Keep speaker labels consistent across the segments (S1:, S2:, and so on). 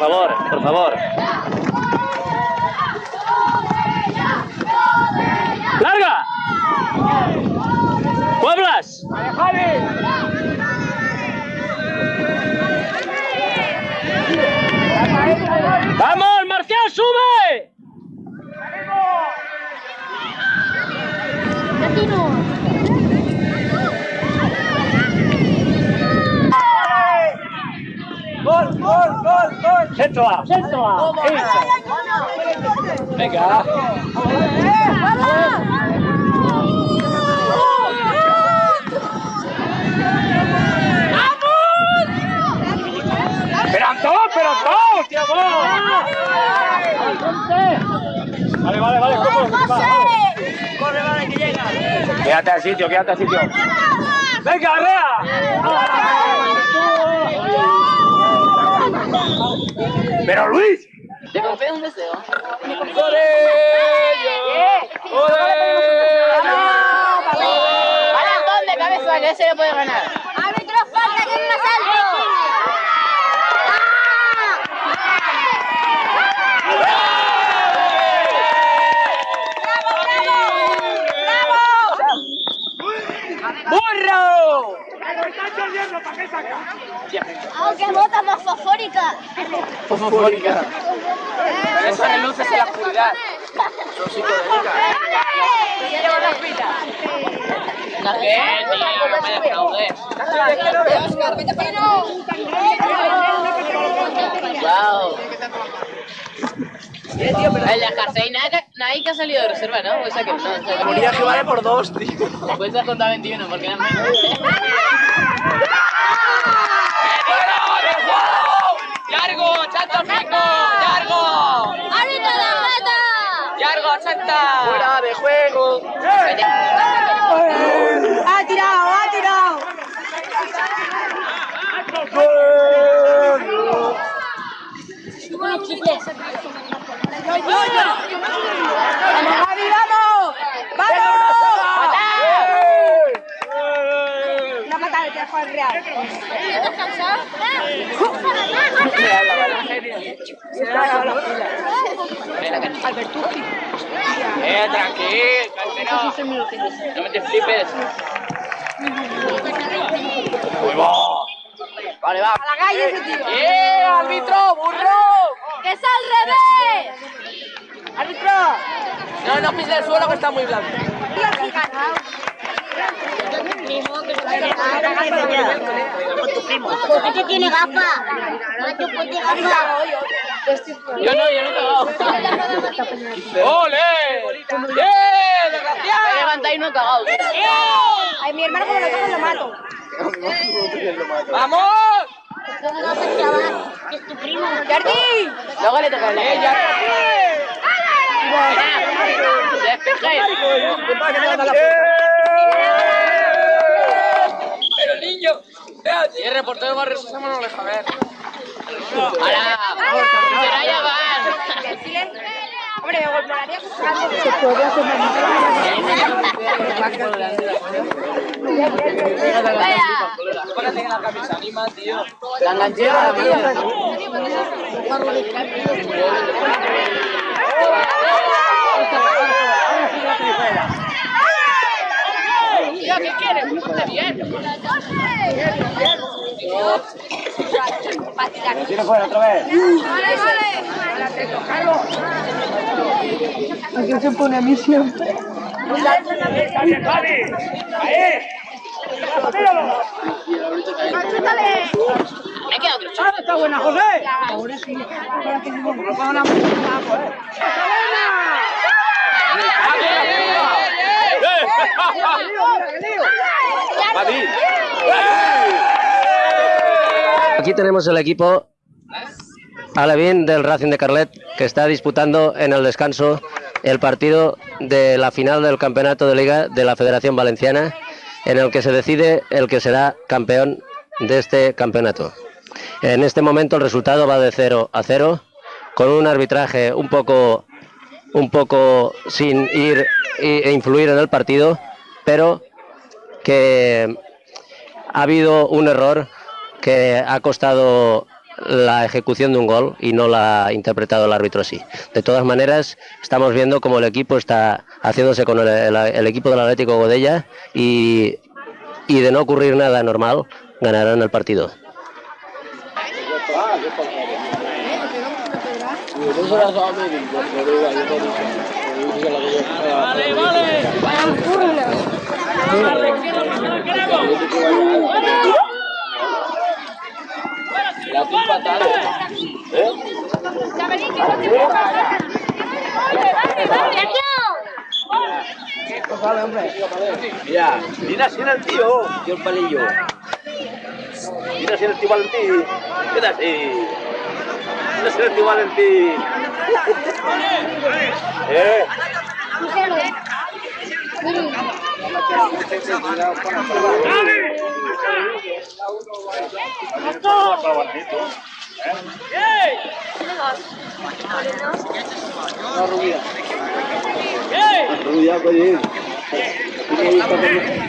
S1: favor, por favor. ¡Larga! ¡Pueblas! ¡Vamos, Marcial, sube!
S2: Gol, gol, gol.
S1: Centro A.
S2: Centro A.
S1: Venga.
S2: Pero Antón, pero Antón, tío, Vale, vale, vale, ¿cómo? Corre, vale, que llega. Quédate al sitio, quédate al sitio. Venga, Arrea. Pero Luis.
S3: Te confío un deseo. Para Antón de cabeza, que ese le puede ganar. ¡Árbitro, falta que no salto!
S2: ¡Burro!
S4: Aunque bota más fosfórica.
S3: Fosfórica. Eso reluces en la oscuridad. Son psicodélicas.
S4: Lleva las pilas.
S3: ¿Qué, tío? No me defraudes.
S4: Oscar, vete para.
S3: Wow. El de nadie que ha salido de reserva, ¿no? O sea que no.
S2: Moría que vale por dos, tío.
S3: Puedes has contado 21 porque eran menos. ¡Largo, chanta!
S2: Fuera de juego.
S4: ¡Ha tirado, ha tirado! ¡Vamos, Javi, vamos! ¡Vamos! Una patada de Juan Real.
S3: Eh, tranquilo, calmero. No me te flipes.
S2: Muy va.
S3: Vale, va.
S4: ¡A la calle ese tío!
S3: ¡Eh, árbitro, burro!
S4: ¡Que es al revés!
S3: ¡Árbitro! No, no pises el suelo que está muy blando.
S4: ¿Por qué tiene gafas? Macho, ponte gafas.
S3: Yo no, yo no he cagado. ¡Ole! ¡Eh, desgraciado! Me levanta y no he cagado.
S4: Ay, mi hermano como lo toca lo mato.
S3: ¡Vamos!
S4: Es tu primo.
S3: Luego le toca a ¡Eh, ¡Despeje! Pero niño, y el reportero va a resucitar no le deja ver. ¡Hala!
S4: Hombre, me golpearía que
S3: Póngate en la camisa, tío. La enganchera. Tío, ¿qué quieres? Bien.
S2: Tira fuera otra vez.
S4: Vale, vale.
S2: Se pone a mí siempre. Está bien, Javi. Ahí. Míralo.
S4: ¡Chútale!
S3: Me he quedado otro
S2: está buena, José. Ahora sí. Ahora que no pongo una
S1: Aquí tenemos el equipo Alevín del Racing de Carlet que está disputando en el descanso el partido de la final del campeonato de liga de la Federación Valenciana en el que se decide el que será campeón de este campeonato. En este momento el resultado va de 0 a 0 con un arbitraje un poco un poco sin ir e influir en el partido, pero que ha habido un error que ha costado la ejecución de un gol y no la ha interpretado el árbitro así. De todas maneras, estamos viendo cómo el equipo está haciéndose con el, equipo del Atlético Godella y, y de no ocurrir nada normal, ganarán el partido.
S3: Vale, vale.
S2: Mira, mira si era el tío. Tío el palillo. Mira si era el tío Valentín. Mira si. Mira si era el tío Valentín. eh. Rubia, oye.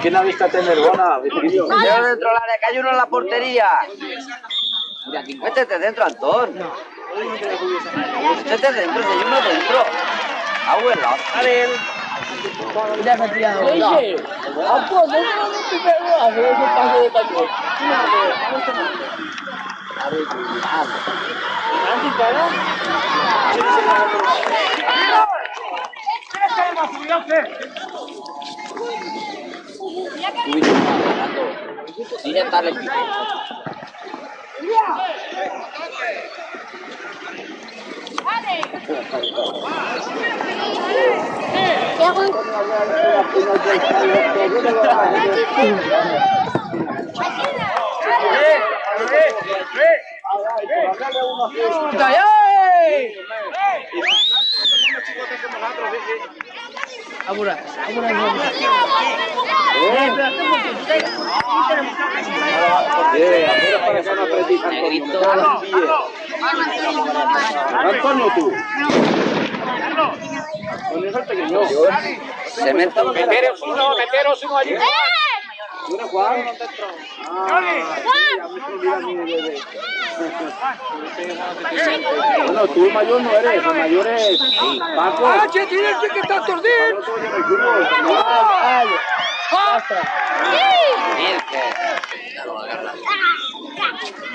S2: ¿Quién ha visto tener buena?
S5: Dentro de la área, que hay uno en la portería. Métete dentro, Antón. Métete dentro, si hay uno dentro. Abuela. Dile darle pico.
S2: Eh, afuera para que se van a preciar con
S5: Udaye!
S2: Los pies. Antonio, tú. Antonio es el pequeño.
S5: Cemento.
S2: Meteros uno, meteros uno allí. Mira, Juan. Ah, Bueno, tú el mayor no eres, el mayor es Paco. ¡Ah, che, tienes que estar torcido!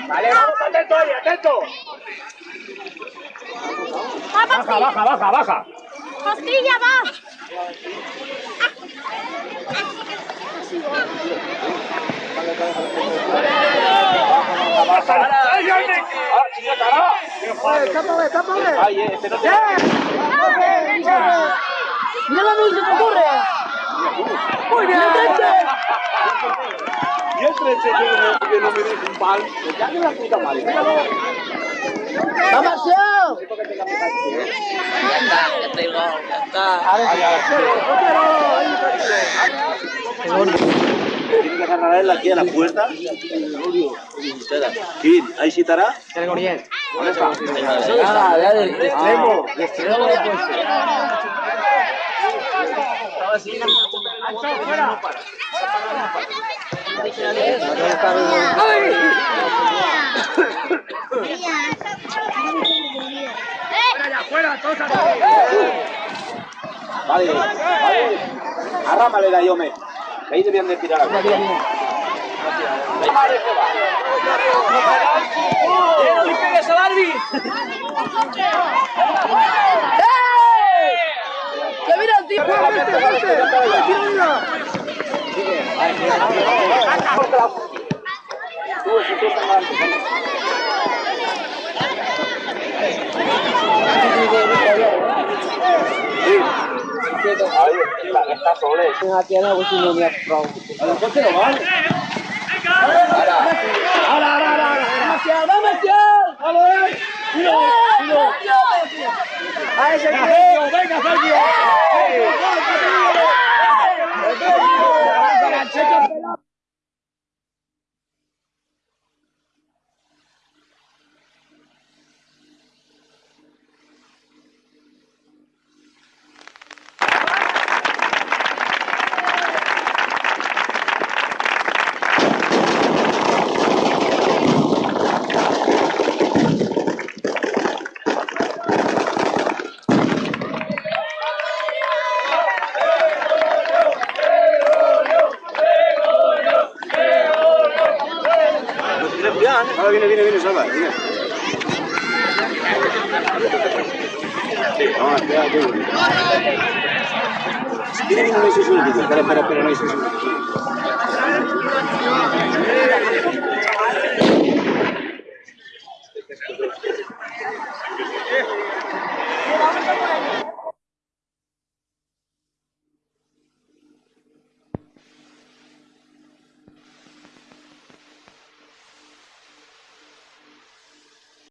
S2: Vale, vamos, atento ahí, atento. Baja, baja, baja, baja.
S4: Costilla, va.
S2: ¡Ay, ay, ay! ¡Ah, chica, cara! ¡Escápame, escápame! ¡Ay, eh, este no te...
S4: Mira la luz que te ocurre.
S2: ¡Muy bien! Y el treche que no, me deja un pal. Ya que la puta madre. míralo.
S4: ¡Vamos, tío!
S5: Ya está, ya está el gol, ya está.
S2: Tiene que agarrar a él aquí a la puerta. ¿Quién? ¿Ahí sí estará? ¿Dónde está?
S5: Ah, ya del
S2: De extremo, de extremo lo he puesto. Vale, vale. Arrámale la yome. Que ahí debían de tirar va.
S3: ¡No le pegues al Arby!
S4: ¡Que mira el tío!
S2: Ahí, está, está sole. ¿Por qué no vale? Sergio, venga, Viene, viene, viene, Salva, viene. Vamos, espera, tú. Viene, viene, no. Espera, espera, espera, no.